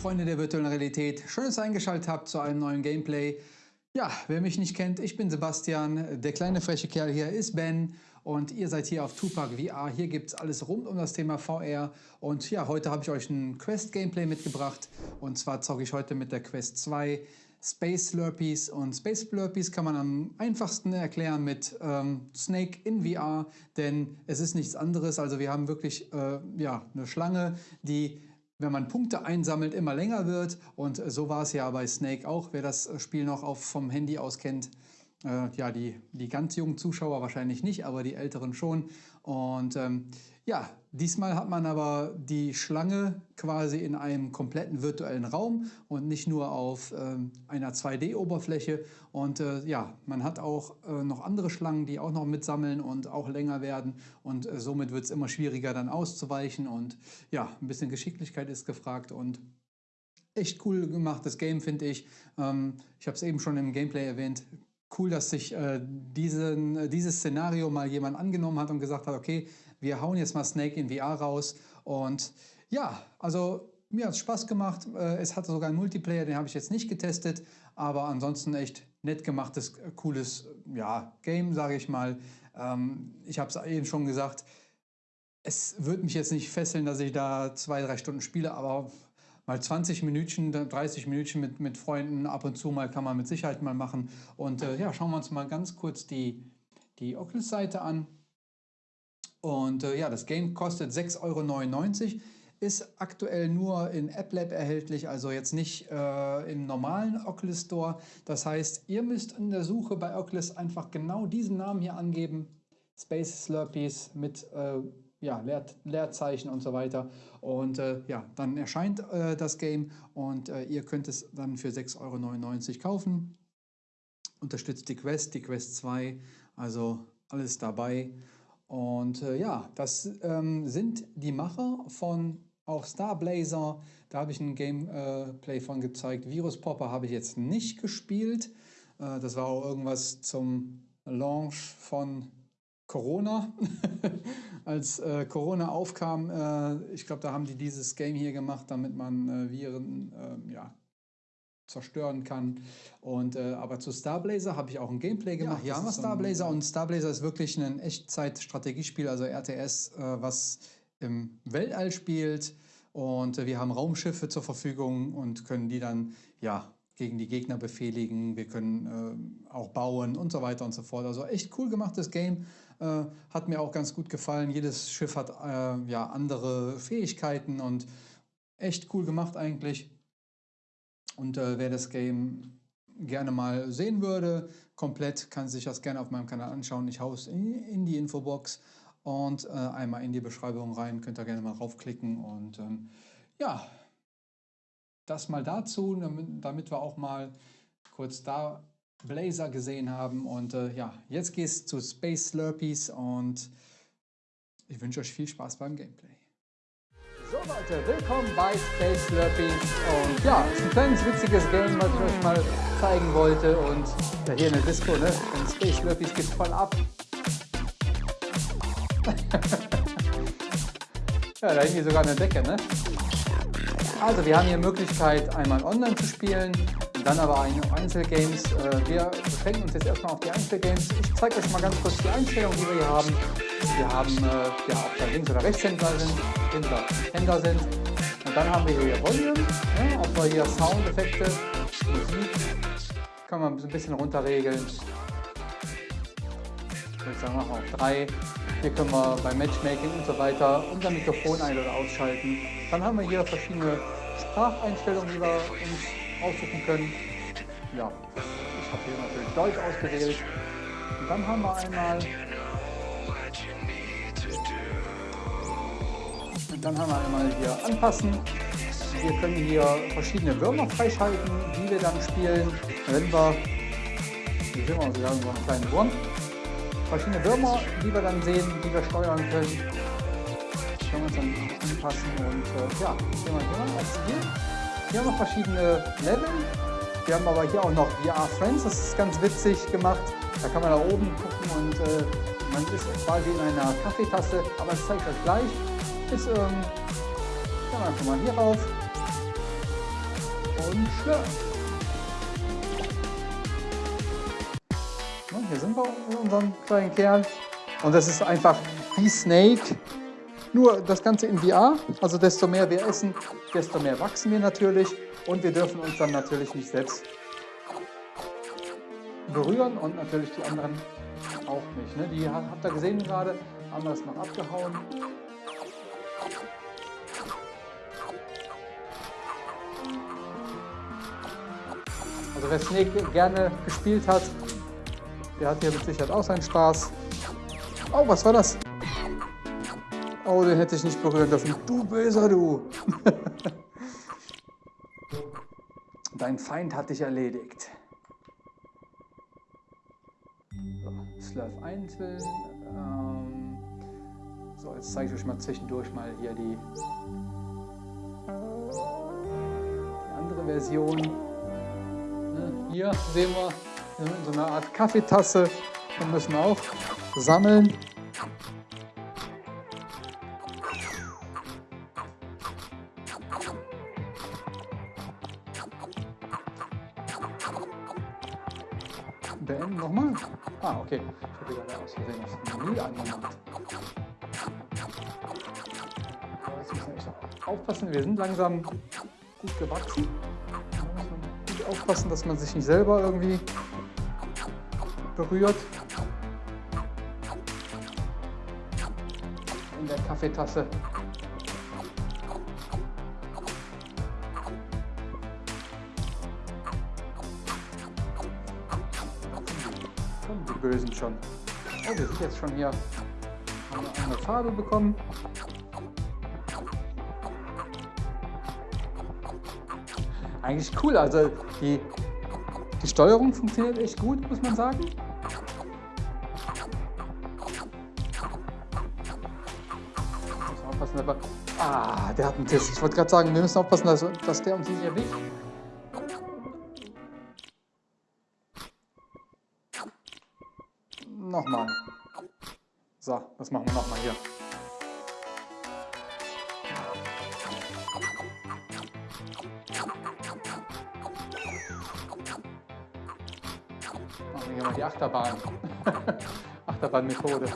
Freunde der virtuellen Realität, schön, dass ihr eingeschaltet habt zu einem neuen Gameplay. Ja, wer mich nicht kennt, ich bin Sebastian, der kleine freche Kerl hier ist Ben und ihr seid hier auf Tupac VR. Hier gibt es alles rund um das Thema VR und ja, heute habe ich euch ein Quest-Gameplay mitgebracht. Und zwar zocke ich heute mit der Quest 2 Space Slurpees. Und Space Slurpees kann man am einfachsten erklären mit ähm, Snake in VR, denn es ist nichts anderes, also wir haben wirklich äh, ja, eine Schlange, die wenn man Punkte einsammelt, immer länger wird. Und so war es ja bei Snake auch, wer das Spiel noch auf, vom Handy aus kennt. Äh, ja, die, die ganz jungen Zuschauer wahrscheinlich nicht, aber die älteren schon. Und ähm, ja, diesmal hat man aber die Schlange quasi in einem kompletten virtuellen Raum und nicht nur auf ähm, einer 2D-Oberfläche. Und äh, ja, man hat auch äh, noch andere Schlangen, die auch noch mitsammeln und auch länger werden. Und äh, somit wird es immer schwieriger dann auszuweichen. Und ja, ein bisschen Geschicklichkeit ist gefragt und echt cool gemachtes Game, finde ich. Ähm, ich habe es eben schon im Gameplay erwähnt cool, dass sich äh, diesen, äh, dieses Szenario mal jemand angenommen hat und gesagt hat, okay, wir hauen jetzt mal Snake in VR raus. Und ja, also mir hat es Spaß gemacht. Äh, es hatte sogar einen Multiplayer, den habe ich jetzt nicht getestet, aber ansonsten echt nett gemachtes, äh, cooles ja, Game, sage ich mal. Ähm, ich habe es eben schon gesagt, es wird mich jetzt nicht fesseln, dass ich da zwei, drei Stunden spiele, aber mal 20 Minuten, 30 Minuten mit, mit Freunden ab und zu mal kann man mit Sicherheit mal machen. Und äh, ja, schauen wir uns mal ganz kurz die, die Oculus-Seite an. Und äh, ja, das Game kostet 6,99 Euro, ist aktuell nur in AppLab erhältlich, also jetzt nicht äh, im normalen Oculus Store. Das heißt, ihr müsst in der Suche bei Oculus einfach genau diesen Namen hier angeben, Space Slurpees mit äh, ja, Leer, Leerzeichen und so weiter. Und äh, ja, dann erscheint äh, das Game und äh, ihr könnt es dann für 6,99 Euro kaufen. Unterstützt die Quest, die Quest 2, also alles dabei. Und äh, ja, das ähm, sind die Macher von auch Star Blazer. Da habe ich ein Gameplay von gezeigt. Virus Popper habe ich jetzt nicht gespielt. Äh, das war auch irgendwas zum Launch von Corona. Als äh, Corona aufkam, äh, ich glaube, da haben die dieses Game hier gemacht, damit man äh, Viren ähm, ja, zerstören kann. Und, äh, aber zu Starblazer habe ich auch ein Gameplay gemacht. Ja, haben wir Starblazer und Starblazer ist wirklich ein Echtzeit-Strategiespiel, also RTS, äh, was im Weltall spielt. Und äh, wir haben Raumschiffe zur Verfügung und können die dann ja, gegen die Gegner befehligen. Wir können auch bauen und so weiter und so fort. Also echt cool gemachtes Game. Äh, hat mir auch ganz gut gefallen. Jedes Schiff hat äh, ja andere Fähigkeiten und echt cool gemacht eigentlich. Und äh, wer das Game gerne mal sehen würde, komplett, kann sich das gerne auf meinem Kanal anschauen. Ich haue es in, in die Infobox und äh, einmal in die Beschreibung rein. Könnt ihr gerne mal raufklicken. Und ähm, ja, das mal dazu, damit, damit wir auch mal kurz da Blazer gesehen haben. Und äh, ja, jetzt geht es zu Space Slurpees und ich wünsche euch viel Spaß beim Gameplay. So Leute, willkommen bei Space Slurpees und ja, es ist ein kleines witziges Game, was ich euch mal zeigen wollte und ja, hier in der Disco, ne, und Space Slurpees geht voll ab. ja, da hängt hier sogar eine Decke, ne? Also wir haben hier Möglichkeit einmal online zu spielen dann aber Einzelgames. Äh, wir beschränken uns jetzt erstmal auf die Einzelgames. Ich zeige euch mal ganz kurz die Einstellungen, die wir hier haben. Wir haben, äh, ja, ob da Links- oder Rechtshänder sind, Händler, Händler sind. Und dann haben wir hier Volume, ja, ob wir hier Soundeffekte, Musik, kann man ein bisschen runterregeln. Ich würde sagen, machen wir auf 3. Hier können wir beim Matchmaking und so weiter unser Mikrofon ein- oder ausschalten. Dann haben wir hier verschiedene Spracheinstellungen, die wir uns aussuchen können. Ja, ich habe hier natürlich Deutsch ausgewählt. Und dann haben wir einmal und dann haben wir einmal hier anpassen. Wir können hier verschiedene Würmer freischalten, die wir dann spielen, wenn wir, hier sehen wir sogar so einen kleinen Wurm, verschiedene Würmer, die wir dann sehen, die wir steuern können. Können wir uns dann anpassen und äh, ja, gehen wir hier als Ziel. Hier haben wir verschiedene Level. Wir haben aber hier auch noch VR Friends, das ist ganz witzig gemacht. Da kann man da oben gucken und äh, man ist quasi in einer Kaffeetasse, aber das zeige ich euch gleich. Ist, ähm, kann einfach mal hier rauf. Und schlürf. Hier sind wir mit unserem kleinen Kerl. Und das ist einfach wie Snake, nur das Ganze in VR. Also desto mehr wir essen, desto mehr wachsen wir natürlich. Und wir dürfen uns dann natürlich nicht selbst berühren und natürlich die anderen auch nicht. Ne? Die habt ihr gesehen gerade, andere ist noch abgehauen. Also wer Snake gerne gespielt hat, der hat hier mit Sicherheit auch seinen Spaß. Oh, was war das? Oh, den hätte ich nicht berühren dürfen. Du böser, du. Dein Feind hat dich erledigt. So, Slurf einzeln. Ähm, so, jetzt zeige ich euch mal zwischendurch mal hier die, die andere Version. Hier sehen wir so eine Art Kaffeetasse und müssen auch sammeln. Beenden nochmal. Ah, okay. Ich habe gerade aus Versehen das Menü angemacht. Jetzt müssen wir echt aufpassen. Wir sind langsam gut gewachsen. Aufpassen, dass man sich nicht selber irgendwie berührt. In der Kaffeetasse. die Bösen schon. Oh, wir sind jetzt schon hier. Haben eine Farbe bekommen. Eigentlich cool, also die, die Steuerung funktioniert echt gut, muss man sagen. aufpassen, aber... Ah, der hat einen Tisch. Ich wollte gerade sagen, wir müssen aufpassen, dass, dass der uns nicht erwischt. Nochmal. So, das machen wir nochmal hier. Hier mal die Achterbahn. Achterbahn-Methode.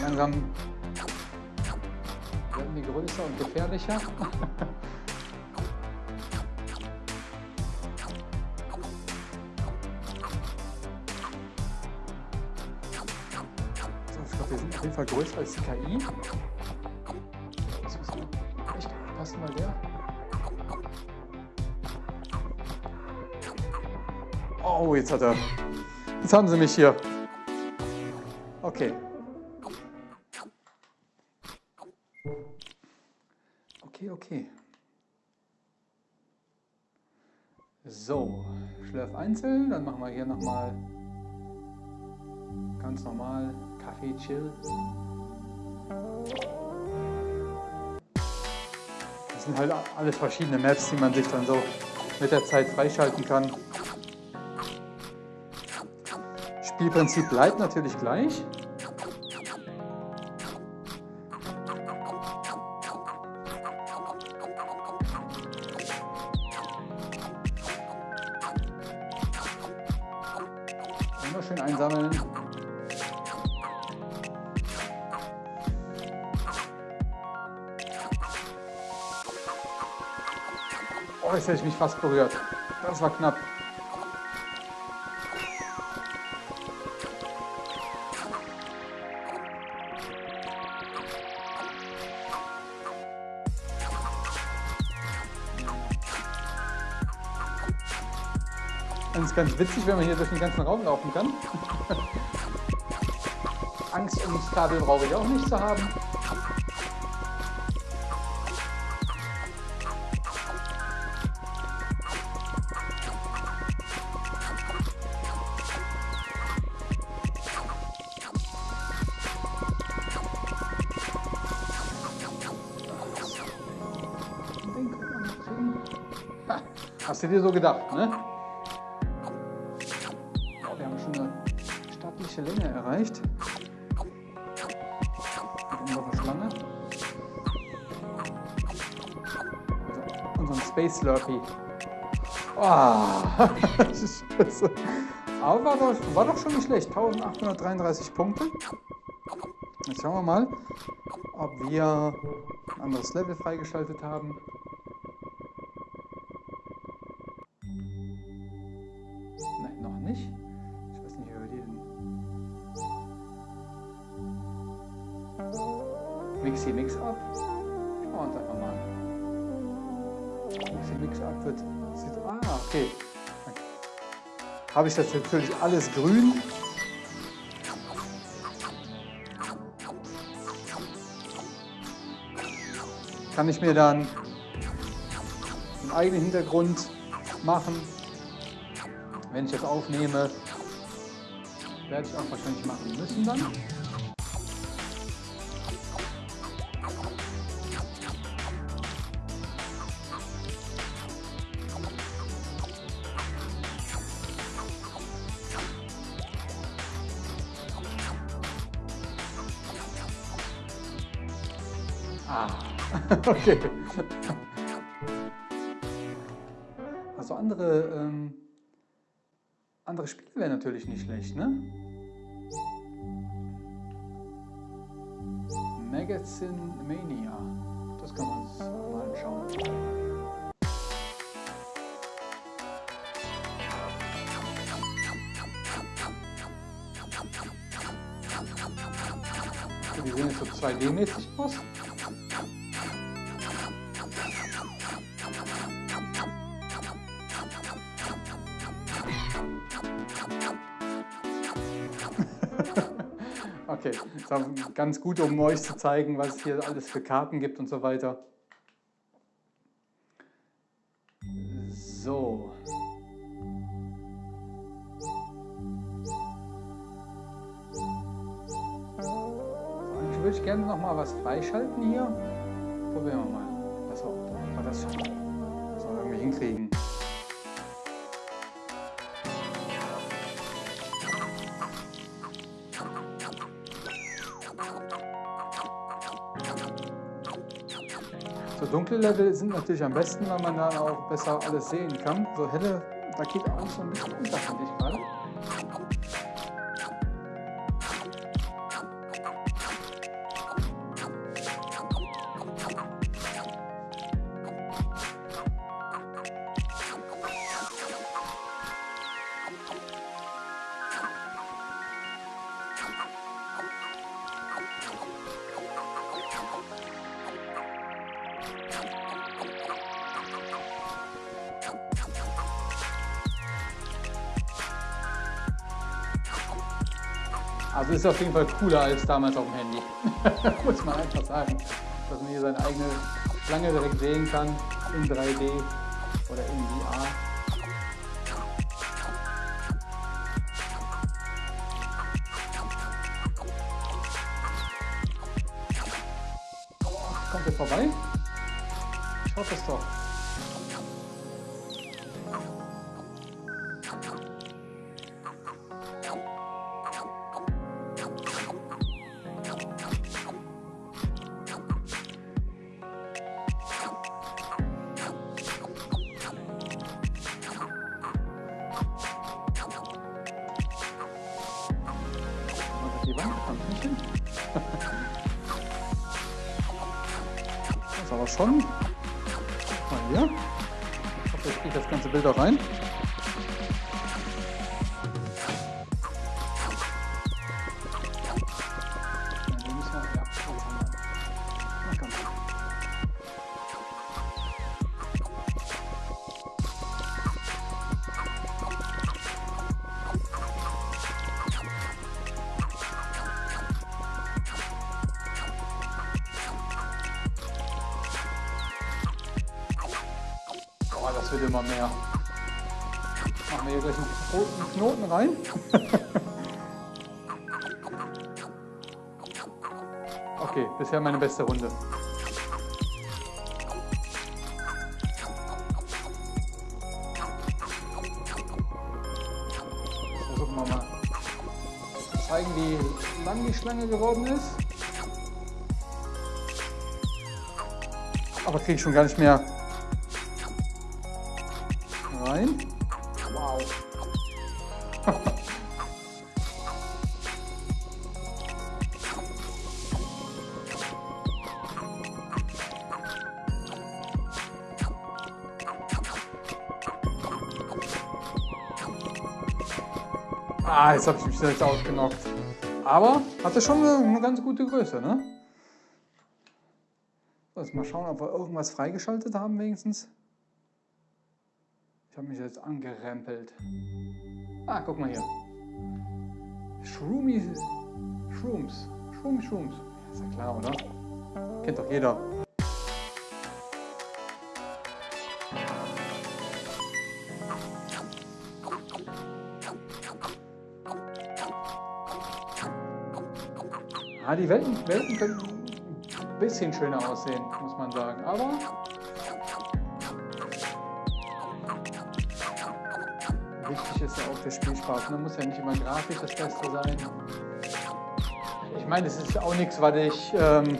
langsam werden die größer und gefährlicher. Fall größer als KI. Echt aufpassen, weil der... Oh, jetzt hat er... Jetzt haben sie mich hier. Okay. Okay, okay. So, Schlürf einzeln, dann machen wir hier nochmal ganz normal Kaffee Chill. Das sind halt alles verschiedene Maps, die man sich dann so mit der Zeit freischalten kann. Spielprinzip bleibt natürlich gleich. Immer schön einsammeln. Oh, jetzt hätte ich mich fast berührt. Das war knapp. Und es ist ganz witzig, wenn man hier durch den ganzen Raum laufen kann. Angst um das Kabel brauche ich auch nicht zu haben. Hast du dir so gedacht, ne? Wir haben schon eine stattliche Länge erreicht. Mit unserer Schlange. Also unseren Space Slurpee. Oh, ist spitze. Aber war doch, war doch schon nicht schlecht. 1833 Punkte. Jetzt schauen wir mal, ob wir ein anderes Level freigeschaltet haben. Mixi Mix Up. Schauen wir uns einfach mal an. Mixi Mix Up wird... Sieht, ah, okay. Habe ich das natürlich alles grün. kann ich mir dann einen eigenen Hintergrund machen. Wenn ich das aufnehme, werde ich auch wahrscheinlich machen müssen dann. Ah. okay. Also andere, ähm, andere Spiele wären natürlich nicht schlecht, ne? Magazine Mania. Das kann man uns mal anschauen. Die sehen jetzt so 2D-mäßig aus. Okay, ganz gut, um euch zu zeigen, was es hier alles für Karten gibt und so weiter. So. Eigentlich würde ich gerne noch mal was freischalten hier. Probieren wir mal. Achso, ob wir das schon irgendwie hinkriegen. So dunkle Level sind natürlich am besten, weil man dann auch besser alles sehen kann. So helle, da geht auch so ein bisschen unter, finde ich gerade. Also ist auf jeden Fall cooler als damals auf dem Handy. Muss man einfach sagen. Dass man hier seine eigene Schlange direkt sehen kann in 3D oder in VR. Aber schon. Mal hier. Ich hoffe, ich kriege das ganze Bild auch rein. immer mehr. Machen wir hier gleich einen roten Knoten rein. okay, bisher meine beste Runde. Versuchen wir mal zeigen, wie lang die Schlange geworden ist. Aber kriege ich schon gar nicht mehr rein. Wow. Ah, jetzt habe ich mich selbst ausgenockt. Aber hatte schon eine, eine ganz gute Größe, ne? So, jetzt mal schauen, ob wir irgendwas freigeschaltet haben wenigstens. Habe mich jetzt angerempelt. Ah, guck mal hier. Shroomy Shrooms. Shroomy Shrooms. Ist ja klar, oder? Kennt doch jeder. Ah, die Welten, Welten können ein bisschen schöner aussehen, muss man sagen. Aber wichtig ist ja auch der Spielspaß. Man muss ja nicht immer grafisch das Beste sein. Ich meine, es ist auch nichts, was ich ähm,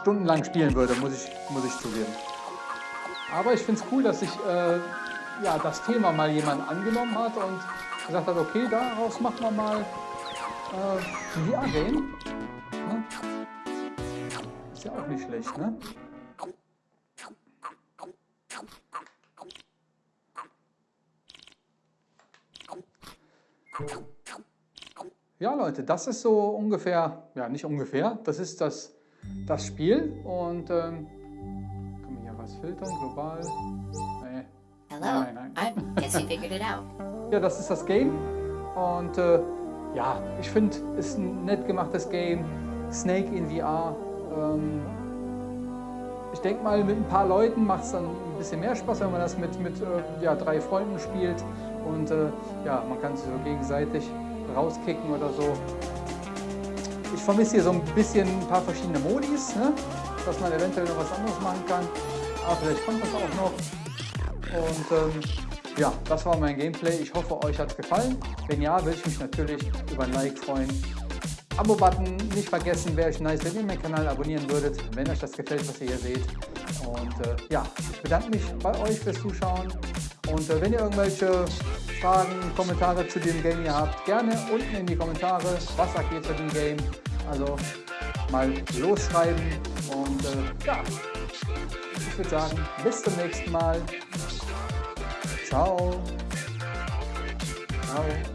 stundenlang spielen würde, muss ich, muss ich zugeben. Aber ich finde es cool, dass sich äh, ja, das Thema mal jemand angenommen hat und gesagt hat, okay, daraus machen wir mal äh, VR-Game. Ne? Ist ja auch nicht schlecht, ne? Ja, Leute, das ist so ungefähr, ja, nicht ungefähr, das ist das, das Spiel und ähm, kann man hier was filtern, global? Nee. Hello. Nein, nein. I guess you figured it out. Ja, das ist das Game und äh, ja, ich finde, es ist ein nett gemachtes Game. Snake in VR. Ähm, ich denke mal, mit ein paar Leuten macht es dann ein bisschen mehr Spaß, wenn man das mit, mit äh, ja, drei Freunden spielt. Und äh, ja, man kann sich so gegenseitig rauskicken oder so. Ich vermisse hier so ein bisschen ein paar verschiedene Modis, ne? dass man eventuell noch was anderes machen kann. Aber vielleicht kommt das auch noch. Und ähm, ja, das war mein Gameplay. Ich hoffe, euch hat es gefallen. Wenn ja, würde ich mich natürlich über ein Like freuen. Abo-Button nicht vergessen, wäre ich nice, wenn ihr meinen Kanal abonnieren würdet, wenn euch das gefällt, was ihr hier seht. Und äh, ja, ich bedanke mich bei euch fürs Zuschauen. Und äh, wenn ihr irgendwelche Fragen, Kommentare zu dem Game hier habt, gerne unten in die Kommentare. Was sagt ihr zu dem Game? Also mal losschreiben. Und äh, ja, ich würde sagen, bis zum nächsten Mal. Ciao. Ciao.